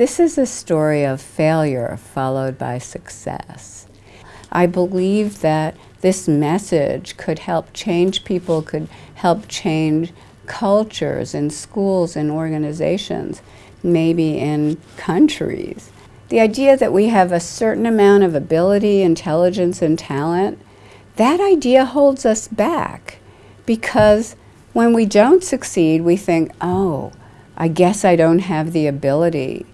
This is a story of failure followed by success. I believe that this message could help change people, could help change cultures in schools and organizations, maybe in countries. The idea that we have a certain amount of ability, intelligence, and talent, that idea holds us back because when we don't succeed, we think, oh, I guess I don't have the ability,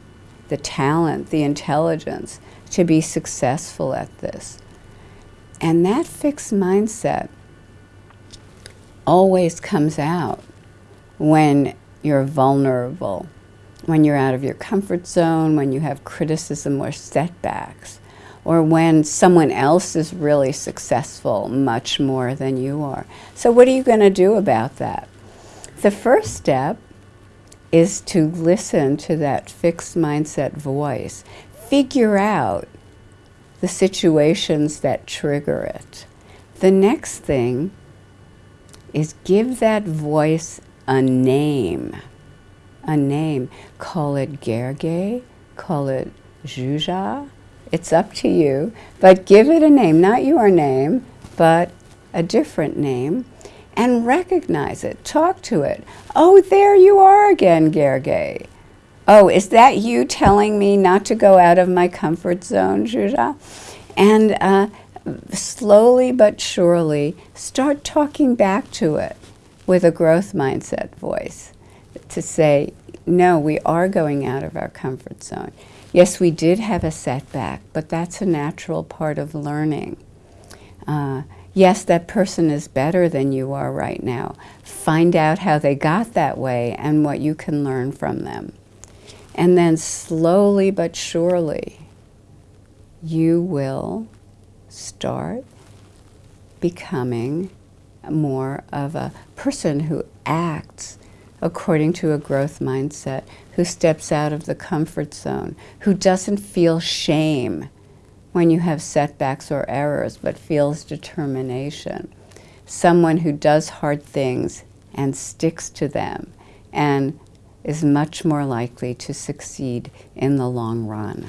the talent, the intelligence to be successful at this. And that fixed mindset always comes out when you're vulnerable, when you're out of your comfort zone, when you have criticism or setbacks, or when someone else is really successful much more than you are. So what are you going to do about that? The first step is to listen to that fixed mindset voice. Figure out the situations that trigger it. The next thing is give that voice a name. A name. Call it Gerge, call it Juja. It's up to you, but give it a name, not your name, but a different name, and recognize it. Talk to it. Oh, there you are again, Gerge. Oh, is that you telling me not to go out of my comfort zone, Juja? And uh, slowly but surely start talking back to it with a growth mindset voice to say, no, we are going out of our comfort zone. Yes, we did have a setback, but that's a natural part of learning. Uh, yes, that person is better than you are right now. Find out how they got that way and what you can learn from them. And then slowly but surely, you will start becoming more of a person who acts according to a growth mindset, who steps out of the comfort zone, who doesn't feel shame when you have setbacks or errors, but feels determination. Someone who does hard things and sticks to them and is much more likely to succeed in the long run.